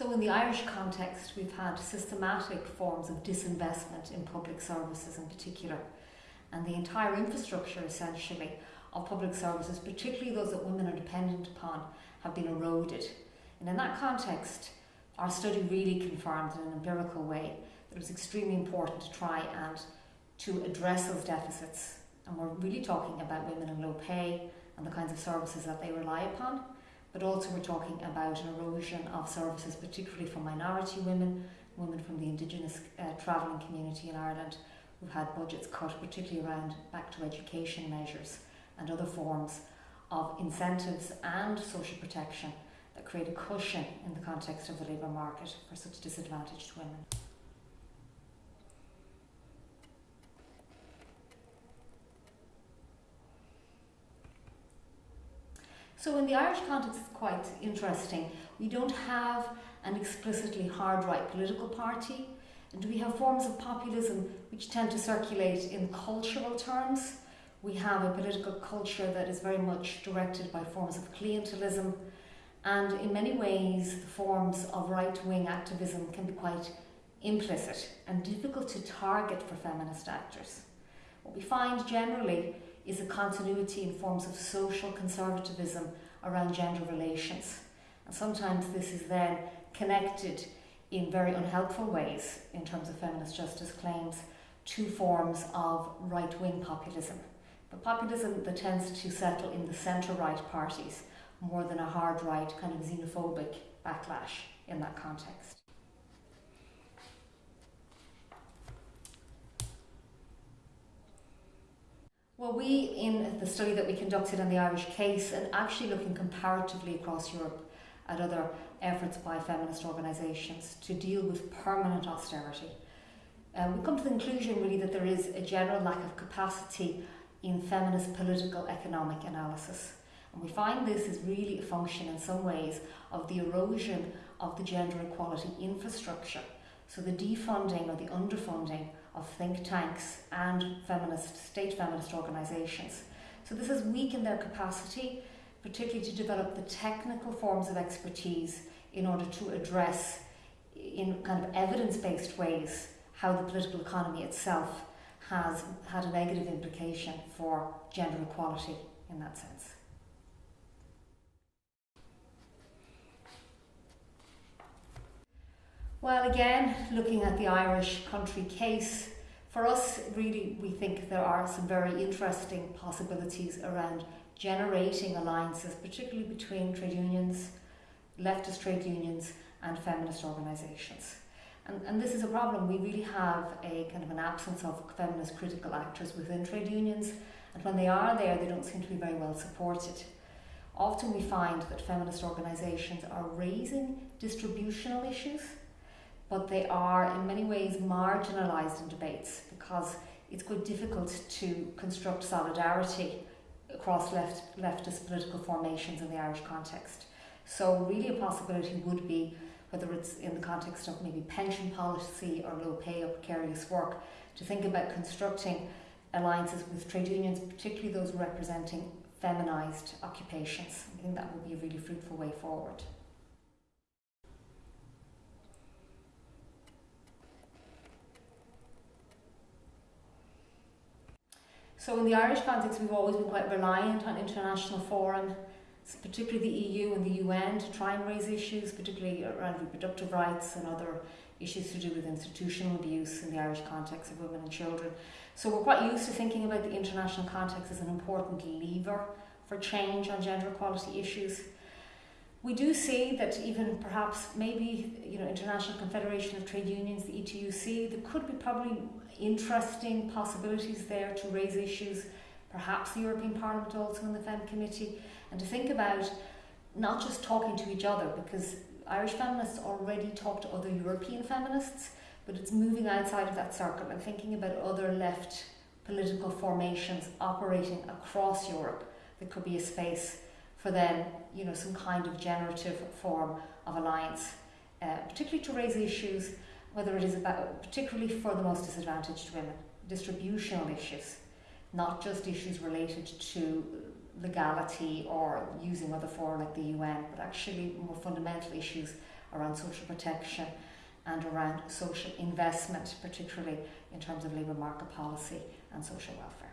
So in the Irish context, we've had systematic forms of disinvestment in public services in particular. And the entire infrastructure, essentially, of public services, particularly those that women are dependent upon, have been eroded. And in that context, our study really confirmed in an empirical way that it was extremely important to try and to address those deficits. And we're really talking about women in low pay and the kinds of services that they rely upon but also we're talking about an erosion of services, particularly for minority women, women from the Indigenous uh, travelling community in Ireland who've had budgets cut, particularly around back to education measures and other forms of incentives and social protection that create a cushion in the context of the labour market for such disadvantaged women. So in the Irish context, it's quite interesting. We don't have an explicitly hard right political party, and we have forms of populism which tend to circulate in cultural terms. We have a political culture that is very much directed by forms of clientelism, and in many ways, the forms of right wing activism can be quite implicit and difficult to target for feminist actors. What we find generally is a continuity in forms of social conservatism around gender relations. And sometimes this is then connected in very unhelpful ways in terms of feminist justice claims to forms of right-wing populism. But populism that tends to settle in the centre-right parties more than a hard right kind of xenophobic backlash in that context. Well, we, in the study that we conducted on the Irish case, and actually looking comparatively across Europe at other efforts by feminist organisations to deal with permanent austerity, uh, we come to the conclusion really that there is a general lack of capacity in feminist political economic analysis. And we find this is really a function in some ways of the erosion of the gender equality infrastructure. So the defunding or the underfunding of think tanks and feminist, state feminist organisations. So this has weakened their capacity, particularly to develop the technical forms of expertise in order to address in kind of evidence-based ways how the political economy itself has had a negative implication for gender equality in that sense. Well, again, looking at the Irish country case, for us, really, we think there are some very interesting possibilities around generating alliances, particularly between trade unions, leftist trade unions, and feminist organisations. And, and this is a problem. We really have a kind of an absence of feminist critical actors within trade unions, and when they are there, they don't seem to be very well supported. Often we find that feminist organisations are raising distributional issues but they are in many ways marginalised in debates because it's quite difficult to construct solidarity across left, leftist political formations in the Irish context. So really a possibility would be, whether it's in the context of maybe pension policy or low pay or precarious work, to think about constructing alliances with trade unions, particularly those representing feminised occupations. I think that would be a really fruitful way forward. So in the Irish context, we've always been quite reliant on international forum, particularly the EU and the UN, to try and raise issues, particularly around reproductive rights and other issues to do with institutional abuse in the Irish context of women and children. So we're quite used to thinking about the international context as an important lever for change on gender equality issues. We do see that even perhaps maybe, you know, International Confederation of Trade Unions, the ETUC, there could be probably interesting possibilities there to raise issues, perhaps the European Parliament also in the FEMM committee, and to think about not just talking to each other, because Irish feminists already talk to other European feminists, but it's moving outside of that circle and thinking about other left political formations operating across Europe. There could be a space for then, you know, some kind of generative form of alliance, uh, particularly to raise issues, whether it is about, particularly for the most disadvantaged women, distributional issues, not just issues related to legality or using other fora like the UN, but actually more fundamental issues around social protection and around social investment, particularly in terms of labour market policy and social welfare.